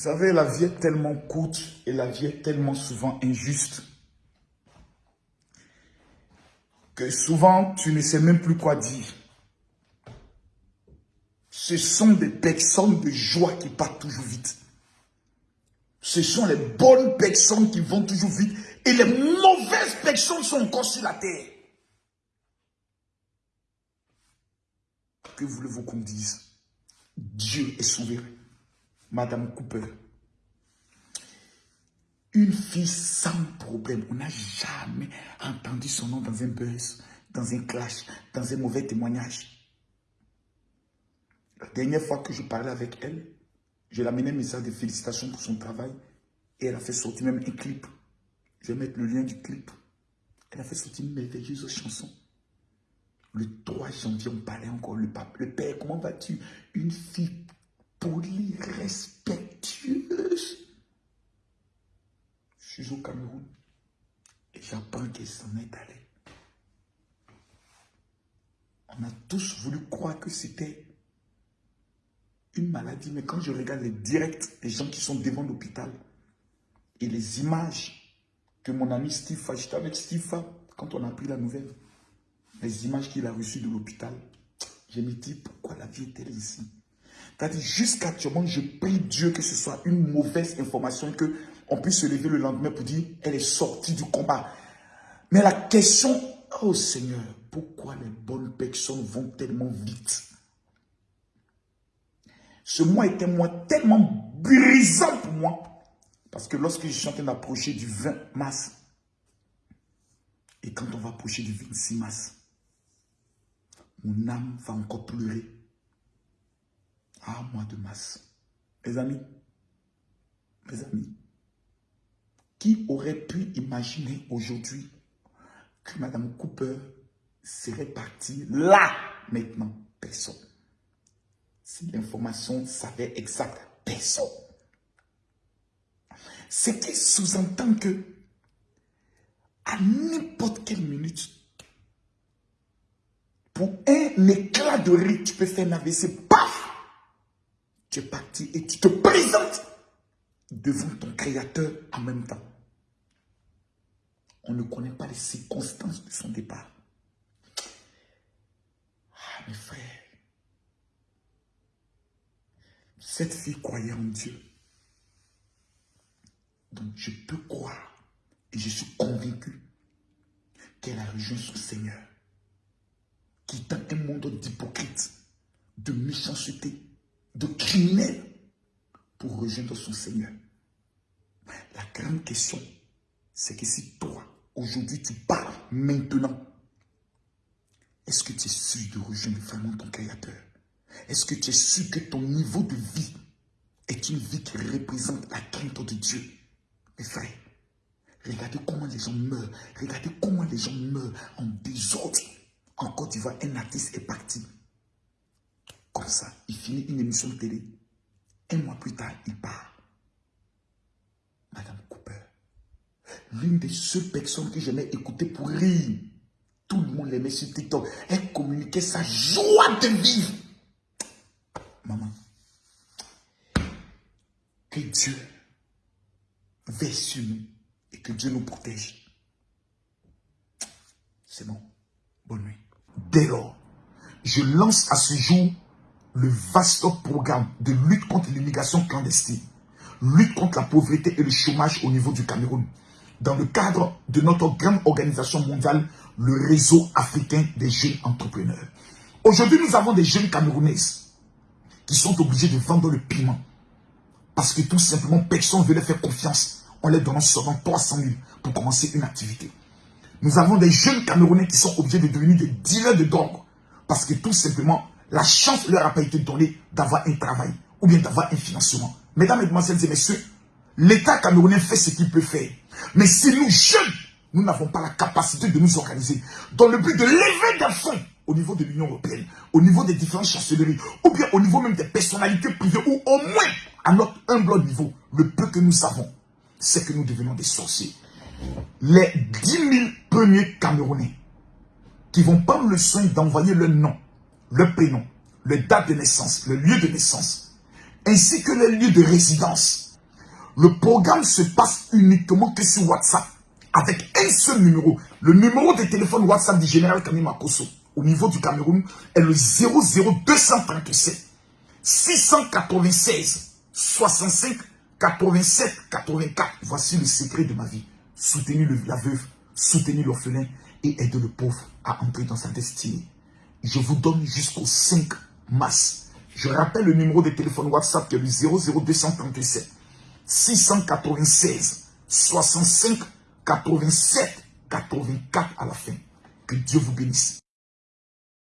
Vous savez, la vie est tellement courte et la vie est tellement souvent injuste que souvent tu ne sais même plus quoi dire. Ce sont des personnes de joie qui partent toujours vite. Ce sont les bonnes personnes qui vont toujours vite et les mauvaises personnes sont encore sur la terre. Que voulez-vous qu'on dise? Dieu est souverain. Madame Cooper. Une fille sans problème. On n'a jamais entendu son nom dans un buzz, dans un clash, dans un mauvais témoignage. La dernière fois que je parlais avec elle, je l'ai amené un message de félicitations pour son travail et elle a fait sortir même un clip. Je vais mettre le lien du clip. Elle a fait sortir une merveilleuse chanson. Le 3 janvier, on parlait encore, le pape, le père, comment vas-tu? Une fille polie, respectueuse. Je suis au Cameroun et j'apprends qu'elle s'en est allée. On a tous voulu croire que c'était une maladie, mais quand je regarde les directs des gens qui sont devant l'hôpital et les images que mon ami Steve, j'étais avec Steve quand on a pris la nouvelle, les images qu'il a reçues de l'hôpital, je me dis pourquoi la vie est-elle ici? C'est-à-dire jusqu'à actuellement, je prie Dieu que ce soit une mauvaise information que on puisse se lever le lendemain pour dire elle est sortie du combat. Mais la question, oh Seigneur, pourquoi les bonnes personnes vont tellement vite? Ce mois était un mois tellement brisant pour moi. Parce que lorsque je suis en train d'approcher du 20 mars, et quand on va approcher du 26 mars, mon âme va encore pleurer. Ah, mois de mars. Mes amis, mes amis, qui aurait pu imaginer aujourd'hui que Madame Cooper serait partie là, maintenant? Personne. Si l'information savait exact, personne. Ce qui sous-entend que à n'importe quelle minute, pour un éclat de rire, tu peux faire un AVC, paf Tu es parti et tu te présentes devant ton créateur en même temps. On ne connaît pas les circonstances de son départ. Ah, mes frères, cette fille croyait en Dieu. Donc je peux croire et je suis convaincu qu'elle a rejoint son Seigneur, quittant un monde d'hypocrites, de méchanceté, de criminels, pour rejoindre son Seigneur. La grande question, c'est que si toi, aujourd'hui, tu pars maintenant, est-ce que tu es sûr de rejoindre vraiment ton Créateur? Est-ce que tu es sûr que ton niveau de vie est une vie qui représente la crainte de Dieu? Mes frères, regardez comment les gens meurent. Regardez comment les gens meurent en désordre. En Côte d'Ivoire, un artiste est parti. Ça, il finit une émission de télé. Un mois plus tard, il part. Madame Cooper, l'une des seules personnes que j'aimais écouter pour rire, tout le monde l'aimait sur TikTok, elle communiquait sa joie de vivre. Maman, que Dieu veille sur nous et que Dieu nous protège. C'est bon. Bonne nuit. Dès lors, je lance à ce jour le vaste programme de lutte contre l'immigration clandestine, lutte contre la pauvreté et le chômage au niveau du Cameroun, dans le cadre de notre grande organisation mondiale, le réseau africain des jeunes entrepreneurs. Aujourd'hui, nous avons des jeunes camerounaises qui sont obligés de vendre le piment. Parce que tout simplement, personne ne veut leur faire confiance en leur donnant seulement 300 000 pour commencer une activité. Nous avons des jeunes Camerounais qui sont obligés de devenir des dealers de drogue. Parce que tout simplement, la chance leur a pas été donnée d'avoir un travail ou bien d'avoir un financement. Mesdames, Mesdemoiselles et Messieurs, l'État camerounais fait ce qu'il peut faire. Mais si nous, jeunes, nous n'avons pas la capacité de nous organiser dans le but de lever des fonds au niveau de l'Union européenne, au niveau des différentes chancelleries, ou bien au niveau même des personnalités privées, ou au moins à notre humble niveau, le peu que nous savons, c'est que nous devenons des sorciers. Les 10 000 premiers Camerounais qui vont prendre le soin d'envoyer leur nom, leur prénom, leur date de naissance, le lieu de naissance, ainsi que le lieu de résidence, Le programme se passe uniquement que sur WhatsApp, avec un seul numéro. Le numéro de téléphone WhatsApp du général Kamima Makoso, au niveau du Cameroun, est le 00237 696 65 87 84. Voici le secret de ma vie. Soutenir la veuve, soutenir l'orphelin et aider le pauvre à entrer dans sa destinée. Je vous donne jusqu'au 5 mars. Je rappelle le numéro de téléphone WhatsApp qui est le 00237 696 65 87 84 à la fin. Que Dieu vous bénisse.